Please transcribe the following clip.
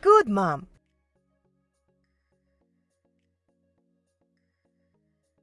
Good, Mom.